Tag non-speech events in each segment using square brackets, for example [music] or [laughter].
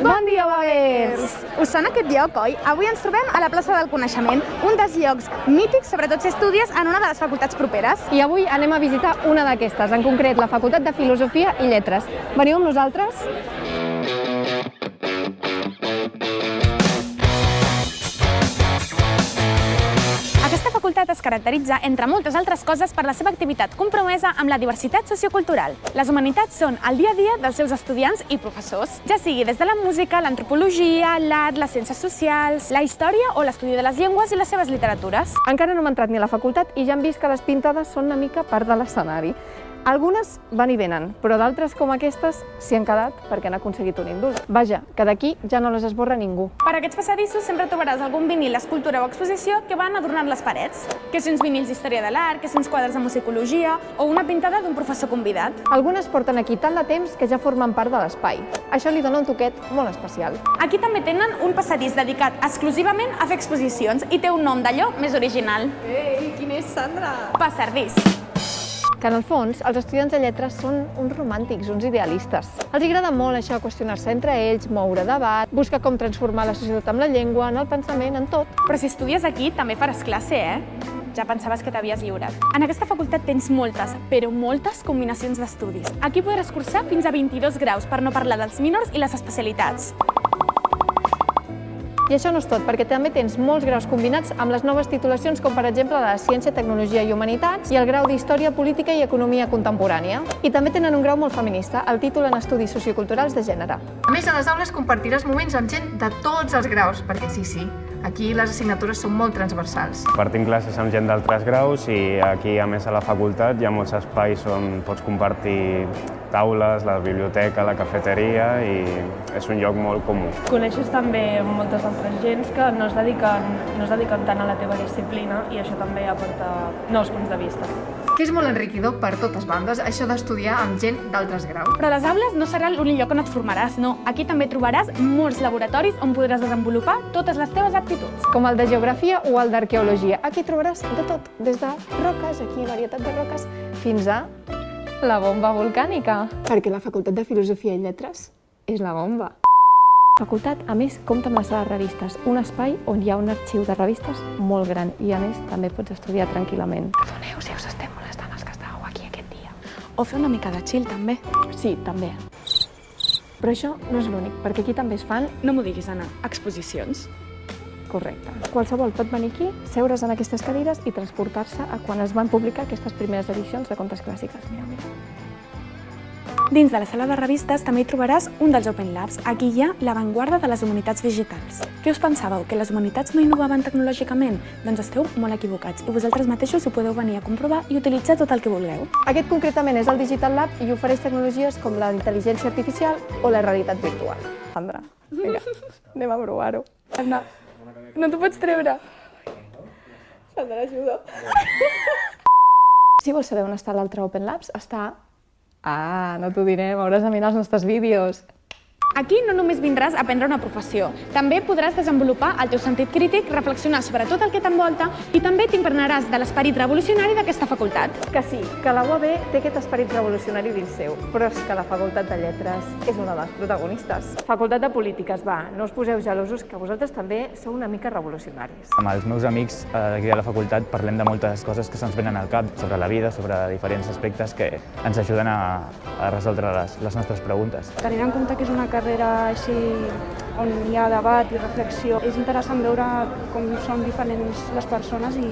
Bon dia, Wavers! Us sona aquest lloc, oi? Avui ens trobem a la plaça del Coneixement, un dels llocs mítics, sobretot si estudies en una de les facultats properes. I avui anem a visitar una d'aquestes, en concret la Facultat de Filosofia i Lletres. Veniu amb nosaltres? Es caracteritza, entre moltes altres coses, per la seva activitat compromesa amb la diversitat sociocultural. Les humanitats són el dia a dia dels seus estudiants i professors, ja sigui des de la música, l'antropologia, l'art, les ciències socials, la història o l'estudi de les llengües i les seves literatures. Encara no hem entrat ni a la facultat i ja hem vist que les pintades són una mica part de l'escenari. Algunes van i venen, però d'altres com aquestes s'hi han quedat perquè han aconseguit un índol. Vaja, que d'aquí ja no les esborra ningú. Per aquests passadissos sempre trobaràs algun vinil, escultura o exposició que van adornant les parets. Que uns vinils d'història de l'art, que uns quadres de musicologia o una pintada d'un professor convidat. Algunes porten aquí tant de temps que ja formen part de l'espai. Això li dona un toquet molt especial. Aquí també tenen un passadís dedicat exclusivament a fer exposicions i té un nom d'allò més original. Ei, quin és, Sandra? Passardís. Que en el fons els estudiants de lletres són uns romàntics, uns idealistes. Els agrada molt això, qüestionar-se entre ells, moure debat, buscar com transformar la societat amb la llengua, en el pensament, en tot. Però si estudies aquí també faràs classe, eh? Ja pensaves que t'havies lliurat. En aquesta facultat tens moltes, però moltes combinacions d'estudis. Aquí podràs cursar fins a 22 graus, per no parlar dels minors i les especialitats. I això no és tot, perquè també tens molts graus combinats amb les noves titulacions, com per exemple la de Ciència, Tecnologia i Humanitats i el grau d'Història, Política i Economia Contemporània. I també tenen un grau molt feminista, el títol en Estudis Socioculturals de Gènere. A més, a les aules compartiràs moments amb gent de tots els graus, perquè sí, sí, aquí les assignatures són molt transversals. Compartim classes amb gent d'altres graus i aquí, a més, a la facultat hi ha molts espais on pots compartir taules, la biblioteca, la cafeteria i és un lloc molt comú. Coneixes també moltes altres gens que no es, dediquen, no es dediquen tant a la teva disciplina i això també aporta nous punts de vista. Que és molt enriquidor per totes bandes, això d'estudiar amb gent d'altres graus. Però les aules no serà l'únic lloc on et formaràs, no. Aquí també trobaràs molts laboratoris on podràs desenvolupar totes les teves aptituds. Com el de Geografia o el d'Arqueologia. Aquí trobaràs de tot, des de roques, aquí varietat de roques, fins a la bomba volcànica. Perquè la Facultat de Filosofia i Lletres és la bomba. La facultat, a més, compta amb la sala de revistes, un espai on hi ha un arxiu de revistes molt gran i, a més, també pots estudiar tranquil·lament. Perdoneu si us estem molestant els que estàveu aquí aquest dia. O fer una mica de chill, també. Sí, també. Però això no és l'únic, perquè aquí també es fan No m'ho diguis, Anna. Exposicions. Correcte. Qualsevol pot venir aquí, seure's en aquestes cadires i transportar-se a quan es van publicar aquestes primeres edicions de contes clàssiques. Mira, mira. Dins de la sala de revistes també hi trobaràs un dels Open Labs. Aquí hi ha l'avantguarda de les humanitats digitals. Què us pensàveu? Que les humanitats no innovaven tecnològicament? Doncs esteu molt equivocats i vosaltres mateixos ho podeu venir a comprovar i utilitzar tot el que vulgueu. Aquest concretament és el Digital Lab i ofereix tecnologies com la intel·ligència artificial o la realitat virtual. Sandra, vinga, anem a provar-ho. Anna, no t'ho pots treure. Sandra, ajuda. [laughs] Si vols saber on està l'altre Open Labs, està... Ah, no t'ho direm, hauràs de mirar els nostres vídeos. Aquí no només vindràs a aprendre una professió, també podràs desenvolupar el teu sentit crític, reflexionar sobre tot el que t'envolta i també t'impregnaràs de l'esperit revolucionari d'aquesta facultat. Que sí, que la UAB té aquest esperit revolucionari dins seu, però és que la Facultat de Lletres és una de les protagonistes. Facultat de Polítiques, va, no us poseu gelosos, que vosaltres també sou una mica revolucionaris. Amb els meus amics eh, d'aquí de la facultat parlem de moltes coses que se'ns venen al cap sobre la vida, sobre diferents aspectes que ens ajuden a, a resoldre les, les nostres preguntes. Tenint en compte que és una carrera així on hi ha debat i reflexió, és interessant veure com són diferents les persones i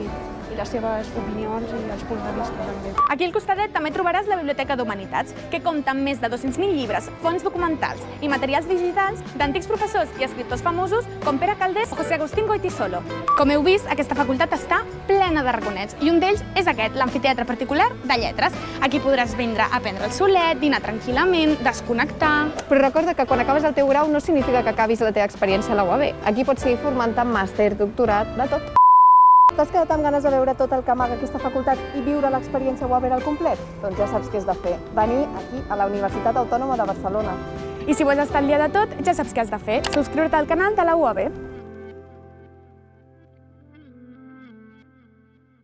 les seves opinions i els punts de vista també. Aquí al costadet també trobaràs la Biblioteca d'Humanitats, que compta amb més de 200.000 llibres, fons documentals i materials digitals d'antics professors i escriptors famosos com Pere Caldés o José Agustín Goitisolo. Com heu vist, aquesta facultat està plena de raconets i un d'ells és aquest, l'amfiteatre particular de lletres. Aquí podràs vindre a prendre el solet, dinar tranquil·lament, desconnectar... Però recorda que quan acabes el teu grau no significa que acabis la teva experiència a la UAB. Aquí pots seguir formant-te en màster, doctorat, de tot. T'has quedat amb ganes de veure tot el que amaga aquesta facultat i viure l'experiència UAB al complet? Doncs ja saps què has de fer. Venir aquí, a la Universitat Autònoma de Barcelona. I si vols estar al dia de tot, ja saps què has de fer. Subscriure-te al canal de la UAB.